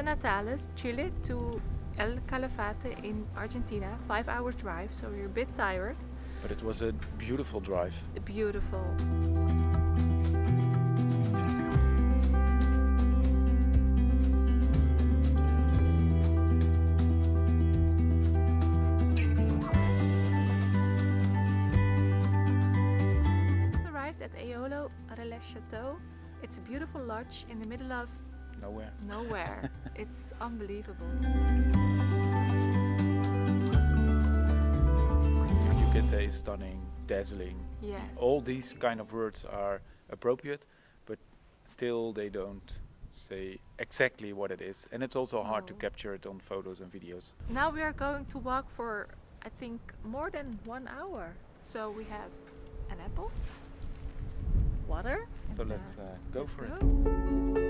Puerto Natales, Chile to El Calafate in Argentina, five hour drive, so we're a bit tired. But it was a beautiful drive. Beautiful. Arrived at Eolo Relais Chateau. It's a beautiful lodge in the middle of Nowhere. nowhere. it's unbelievable. You can say stunning, dazzling. Yes. All these kind of words are appropriate, but still they don't say exactly what it is. And it's also hard to capture it on photos and videos. Now we are going to walk for, I think, more than one hour. So we have an apple, water. So let's uh, uh, go let's for it.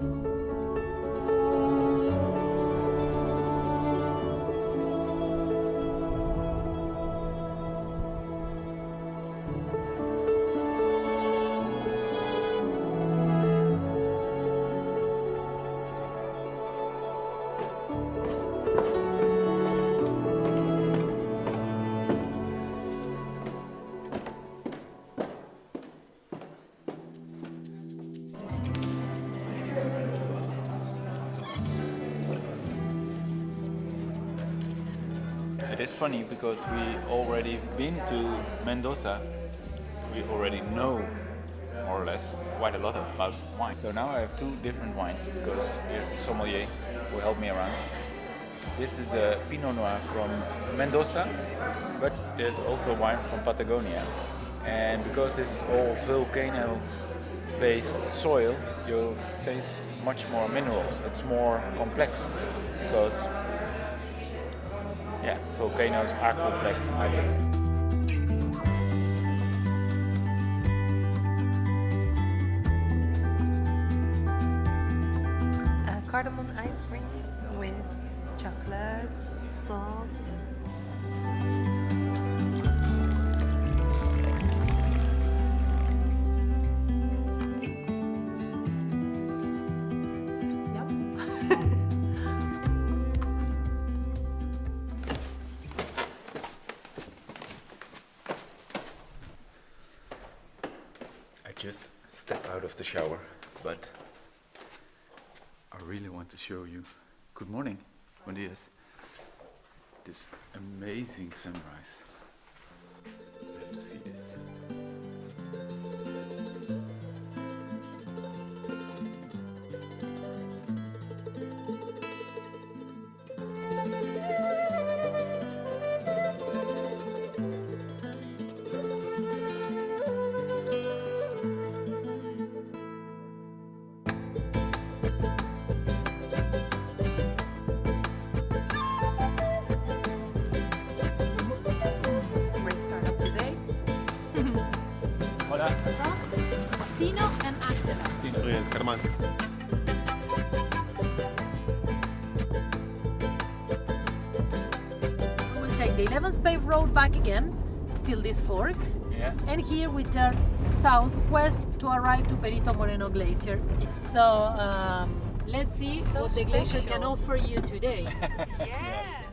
go. It is funny because we already been to Mendoza. We already know more or less quite a lot about wine. So now I have two different wines because here's sommelier who helped me around. This is a Pinot Noir from Mendoza, but there's also wine from Patagonia. And because this is all volcano-based soil, you taste much more minerals. It's more complex because yeah, volcanoes are complex, I think. Uh, cardamom ice cream with chocolate sauce. Just step out of the shower, but I really want to show you. Good morning, buen días. This amazing sunrise. You have to see this. Hola. Tino and Angela. Germán. We'll take the 11th paved road back again till this fork Yeah. and here we turn southwest to arrive to Perito Moreno Glacier. So um, let's see So what the glacier can offer you today. Yes.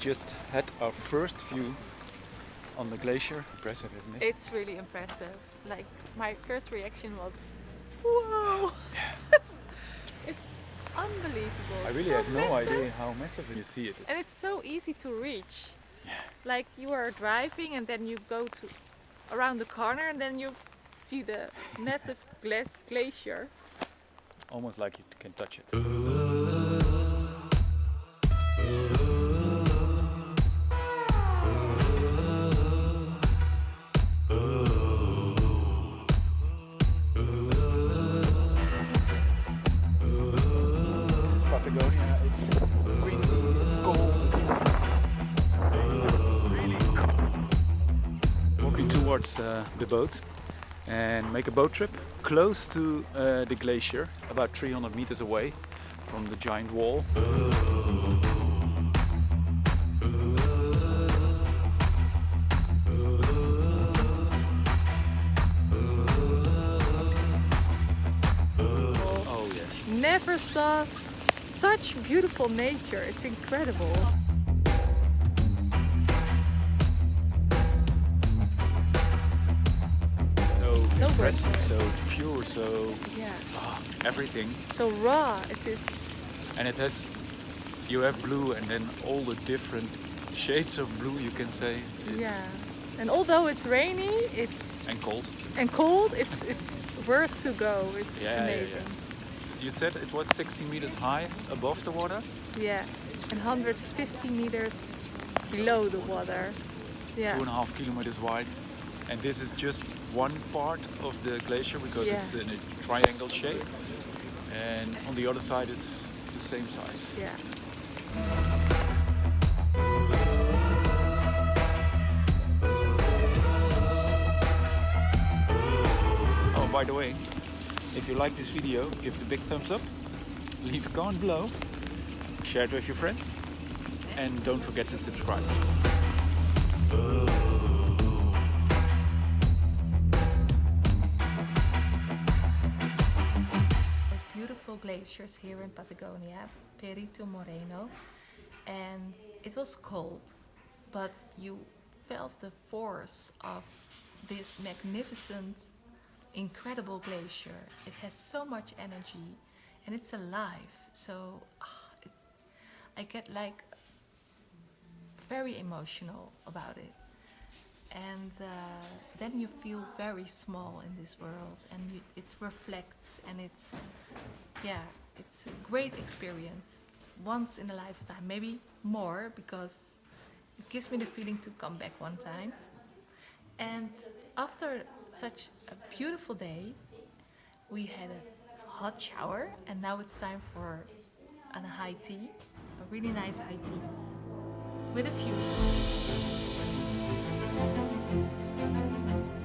Just had our first view on the glacier. Impressive, isn't it? It's really impressive. Like my first reaction was, "Whoa!" it's, it's unbelievable. I really so had no massive. idea how massive you see it. And it's so easy to reach. Yeah. Like you are driving and then you go to around the corner and then you see the massive gla- glacier. almost like you can touch it. Towards uh, the boat and make a boat trip close to uh, the glacier, about 300 meters away from the giant wall. Oh. Never saw such beautiful nature. It's incredible. No impressive, so pure, so Yeah. ah, everything. So raw. It is. And it has, you have blue and then all the different shades of blue you can say. It's, Yeah. And although it's rainy, it's And cold. and cold, it's it's worth to go. It's Yeah, yeah, yeah. amazing. You said it was 60 meters high above the water? Yeah. And 150 meters below the water. Yeah. Two and a half kilometers wide. And this is just one part of the glacier because Yeah. it's in a triangle shape. And on the other side it's the same size. Yeah. Oh, by the way, if you like this video, give the big thumbs up, leave a comment below, share it with your friends, and don't forget to subscribe. Glaciers here in Patagonia, Perito Moreno, and it was cold, but you felt the force of this magnificent, incredible glacier. It has so much energy and it's alive. So ah, it, I get like very emotional about it. And uh, then you feel very small in this world, and you, it reflects, and it's, yeah, it's a great experience. Once in a lifetime, maybe more, because it gives me the feeling to come back one time. And after such a beautiful day, we had a hot shower, and now it's time for a high tea, a really nice high tea with a view. Thank you.